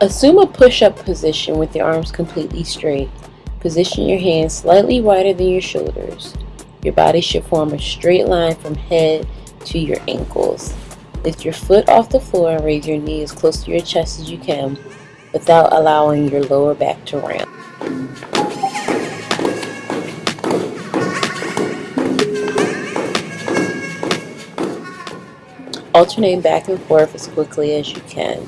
Assume a push-up position with your arms completely straight. Position your hands slightly wider than your shoulders. Your body should form a straight line from head to your ankles. Lift your foot off the floor and raise your knee as close to your chest as you can without allowing your lower back to round. Alternate back and forth as quickly as you can.